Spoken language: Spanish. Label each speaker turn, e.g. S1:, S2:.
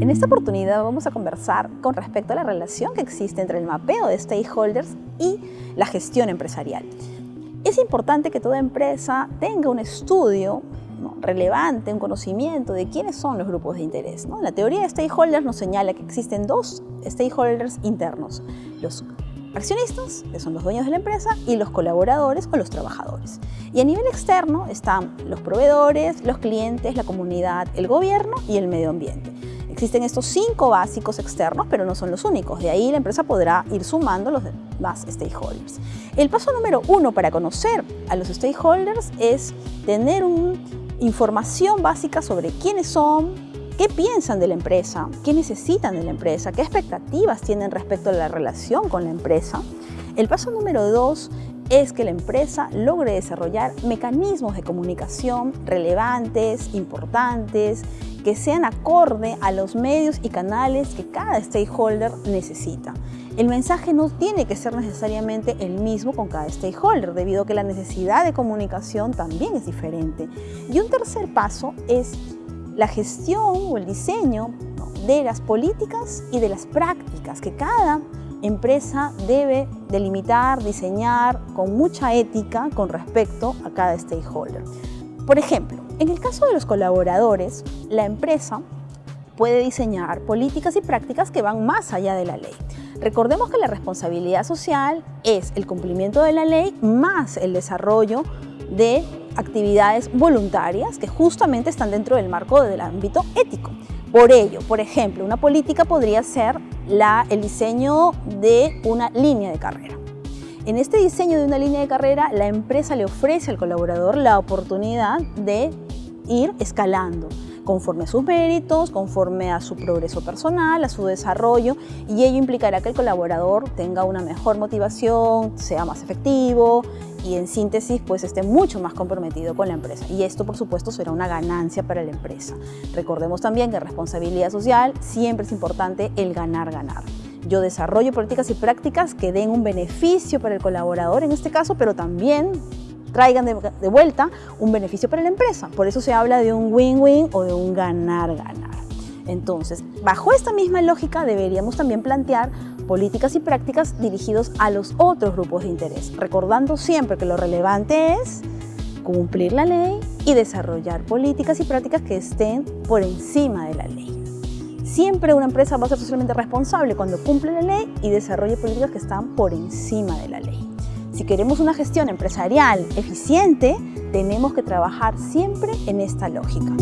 S1: En esta oportunidad vamos a conversar con respecto a la relación que existe entre el mapeo de stakeholders y la gestión empresarial. Es importante que toda empresa tenga un estudio relevante, un conocimiento de quiénes son los grupos de interés. La teoría de stakeholders nos señala que existen dos stakeholders internos, los accionistas, que son los dueños de la empresa, y los colaboradores o los trabajadores. Y a nivel externo están los proveedores, los clientes, la comunidad, el gobierno y el medio ambiente. Existen estos cinco básicos externos, pero no son los únicos. De ahí la empresa podrá ir sumando los demás stakeholders. El paso número uno para conocer a los stakeholders es tener una información básica sobre quiénes son, qué piensan de la empresa, qué necesitan de la empresa, qué expectativas tienen respecto a la relación con la empresa. El paso número dos es que la empresa logre desarrollar mecanismos de comunicación relevantes, importantes, que sean acorde a los medios y canales que cada stakeholder necesita. El mensaje no tiene que ser necesariamente el mismo con cada stakeholder, debido a que la necesidad de comunicación también es diferente. Y un tercer paso es la gestión o el diseño de las políticas y de las prácticas que cada empresa debe delimitar, diseñar con mucha ética con respecto a cada stakeholder. Por ejemplo, en el caso de los colaboradores, la empresa puede diseñar políticas y prácticas que van más allá de la ley. Recordemos que la responsabilidad social es el cumplimiento de la ley más el desarrollo de actividades voluntarias que justamente están dentro del marco del ámbito ético. Por ello, por ejemplo, una política podría ser la, el diseño de una línea de carrera. En este diseño de una línea de carrera, la empresa le ofrece al colaborador la oportunidad de ir escalando conforme a sus méritos, conforme a su progreso personal, a su desarrollo y ello implicará que el colaborador tenga una mejor motivación, sea más efectivo y en síntesis pues esté mucho más comprometido con la empresa y esto por supuesto será una ganancia para la empresa. Recordemos también que en responsabilidad social siempre es importante el ganar-ganar. Yo desarrollo políticas y prácticas que den un beneficio para el colaborador en este caso, pero también traigan de, de vuelta un beneficio para la empresa. Por eso se habla de un win-win o de un ganar-ganar. Entonces, bajo esta misma lógica deberíamos también plantear políticas y prácticas dirigidos a los otros grupos de interés, recordando siempre que lo relevante es cumplir la ley y desarrollar políticas y prácticas que estén por encima de la ley. Siempre una empresa va a ser socialmente responsable cuando cumple la ley y desarrolle políticas que están por encima de la ley. Si queremos una gestión empresarial eficiente, tenemos que trabajar siempre en esta lógica.